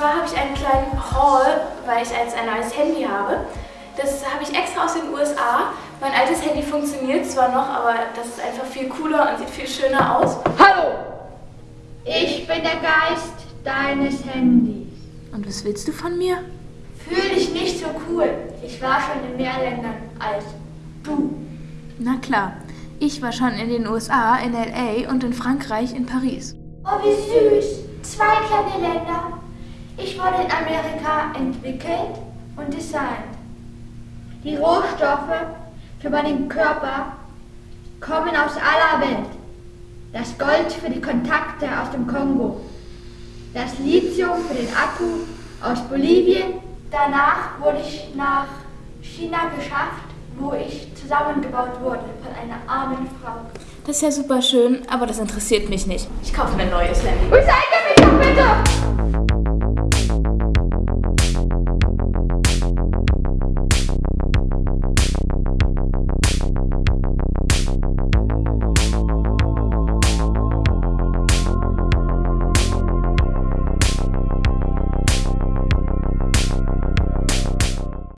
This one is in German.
zwar habe ich einen kleinen Haul, weil ich jetzt ein neues Handy habe. Das habe ich extra aus den USA. Mein altes Handy funktioniert zwar noch, aber das ist einfach viel cooler und sieht viel schöner aus. Hallo! Ich bin der Geist deines Handys. Und was willst du von mir? Fühl dich nicht so cool. Ich war schon in mehr Ländern als du. Na klar, ich war schon in den USA, in LA und in Frankreich, in Paris. Oh, wie süß. Zwei kleine Länder. Ich wurde in Amerika entwickelt und designt. Die Rohstoffe für meinen Körper kommen aus aller Welt. Das Gold für die Kontakte aus dem Kongo. Das Lithium für den Akku aus Bolivien. Danach wurde ich nach China geschafft, wo ich zusammengebaut wurde von einer armen Frau. Das ist ja super schön, aber das interessiert mich nicht. Ich kaufe mir ein neues Handy. Stand up!